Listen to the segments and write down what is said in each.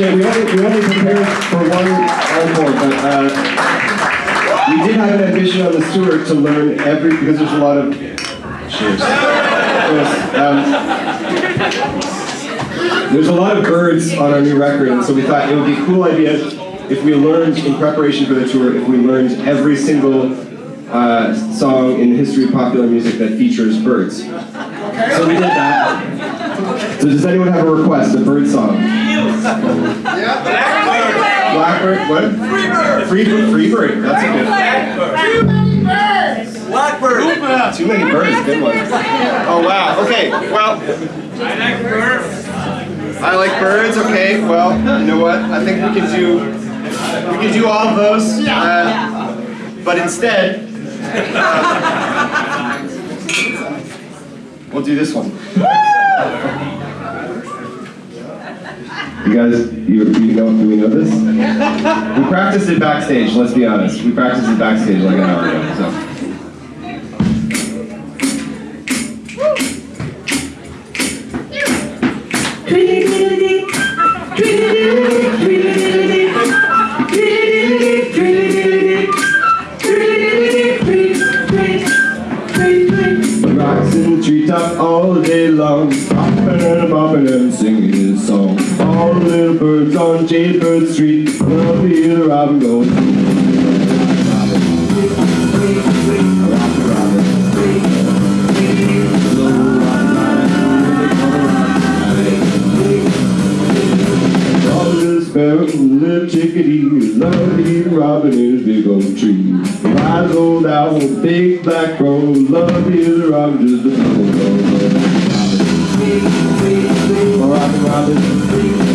Shit, we only, we only prepared for one encore, but uh, we did have an ambition on the tour to learn every, because there's a lot of, cheers. Um, there's a lot of birds on our new record, and so we thought it would be a cool idea if we learned, in preparation for the tour, if we learned every single uh, song in the history of popular music that features birds. So we did that. So does anyone have a request, a bird song? Yeah. Blackbird, Blackbird. what? Freebird. Freebird, Freebird, that's a good one. Blackbird. Too many birds, good one. Oh wow. Okay. Well, I like birds. I like birds. Okay. Well, you know what? I think we can do we can do all of those. Uh, but instead, uh, we'll do this one. You guys, you, you know, do we know this? We practiced it backstage, let's be honest. We practiced it backstage like an hour ago, so. Rocks in the treetop all day long, popping and bopping and singing. Little birds on Jaybird Street, love to hear the robin go. All the little little chickadee, love to hear the robin in his big old tree. Wise old owl, big black crow, love the robin just a go, go, go. Robin, robin.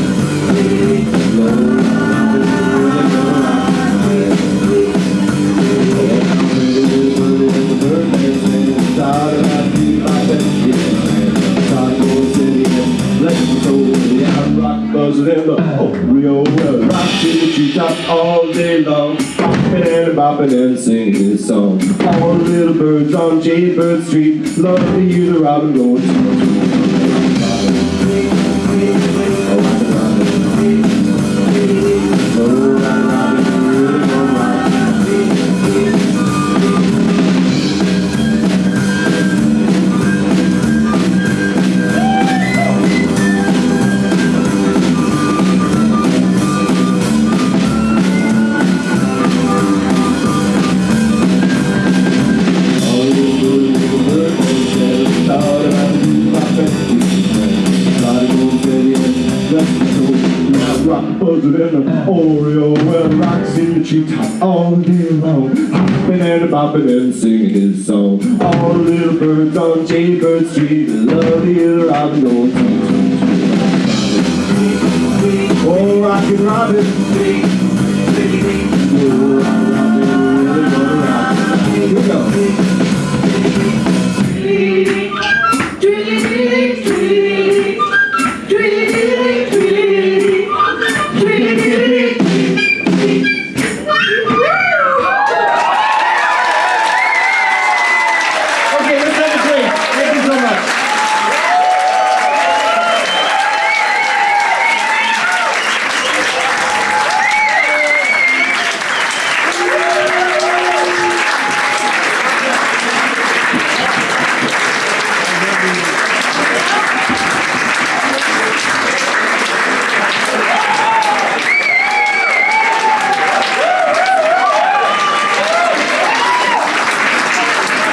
Day long, and bopping and singing his song. All the little birds on Jaybird Street love to hear the robin go. Rock buzzing in the Oreo well rocks in the treetop all day long, hopping and bopping and singing his song. All the little birds on Jaybird Street love the robin go tweet, tweet, tweet. Oh, rockin' robin,